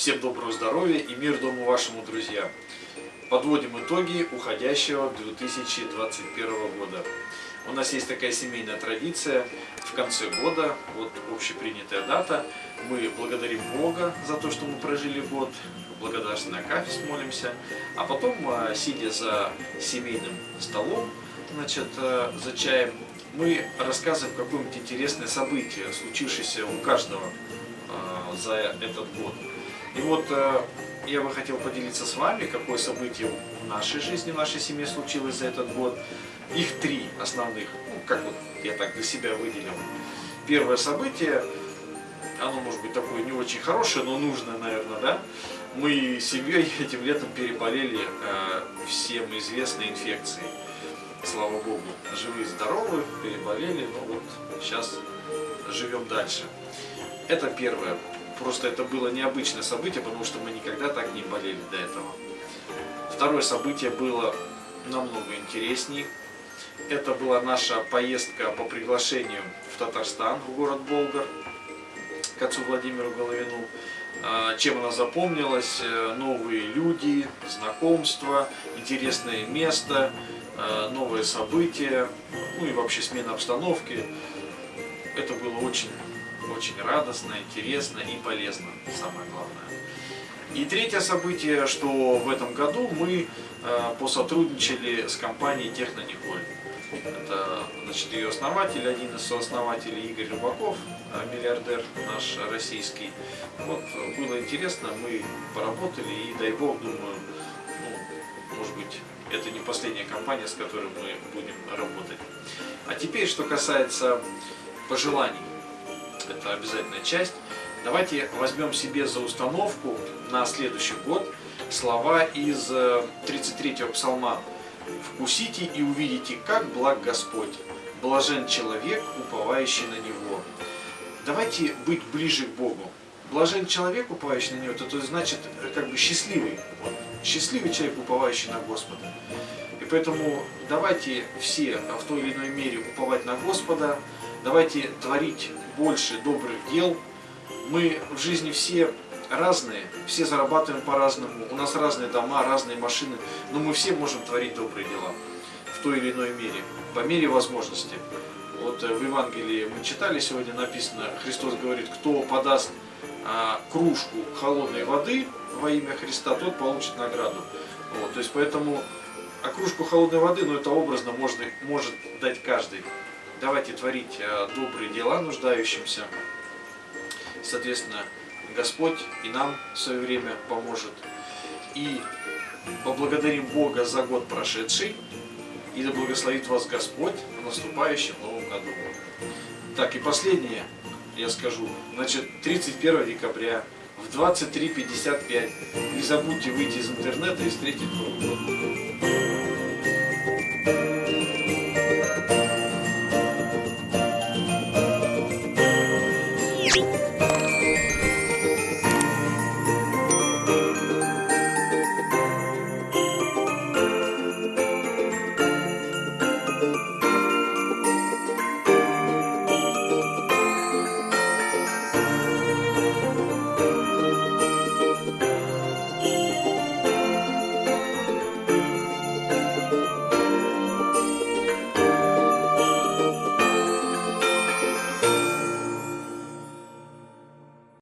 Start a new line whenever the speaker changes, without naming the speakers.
Всем доброго здоровья и мир дому вашему, друзья. Подводим итоги уходящего 2021 года. У нас есть такая семейная традиция. В конце года, вот общепринятая дата, мы благодарим Бога за то, что мы прожили год, благодарственно Акафис молимся, а потом, а, сидя за семейным столом, значит, а, за чаем, мы рассказываем какое-нибудь интересное событие, случившееся у каждого а, за этот год. И вот я бы хотел поделиться с вами, какое событие в нашей жизни, в нашей семье случилось за этот год. Их три основных, ну, как вот я так для себя выделил. Первое событие, оно может быть такое не очень хорошее, но нужное, наверное, да? Мы с семьей этим летом переболели э, всем известной инфекцией. Слава Богу, живы и здоровы, переболели, ну вот сейчас живем дальше. Это первое. Просто это было необычное событие, потому что мы никогда так не болели до этого. Второе событие было намного интереснее. Это была наша поездка по приглашению в Татарстан, в город Болгар, к отцу Владимиру Головину. А, чем она запомнилась? Э, новые люди, знакомства, интересное место, э, новые события, ну и вообще смена обстановки. Это было очень очень радостно, интересно и полезно, самое главное. И третье событие, что в этом году мы э, посотрудничали с компанией Технониколь. Это значит, ее основатель, один из сооснователей Игорь Рыбаков, э, миллиардер наш российский. Вот, было интересно, мы поработали и дай бог, думаю, ну, может быть, это не последняя компания, с которой мы будем работать. А теперь, что касается пожеланий это обязательная часть. Давайте возьмем себе за установку на следующий год слова из 33-го э, псалма. «Вкусите и увидите, как благ Господь, блажен человек, уповающий на Него». Давайте быть ближе к Богу. Блажен человек, уповающий на Него, это, то значит э, как бы счастливый. Счастливый человек, уповающий на Господа. И поэтому давайте все в той или иной мере уповать на Господа, давайте творить больше добрых дел. Мы в жизни все разные, все зарабатываем по-разному, у нас разные дома, разные машины, но мы все можем творить добрые дела в той или иной мере, по мере возможности. Вот э, в Евангелии мы читали, сегодня написано, Христос говорит, кто подаст а, кружку холодной воды во имя Христа, тот получит награду. Вот, то есть поэтому, а кружку холодной воды, ну это образно можно, может дать каждый. Давайте творить э, добрые дела нуждающимся. Соответственно, Господь и нам в свое время поможет. И поблагодарим Бога за год прошедший. И да благословит вас Господь в наступающем новом году. Так, и последнее я скажу. Значит, 31 декабря в 23.55 не забудьте выйти из интернета и встретить Новый год.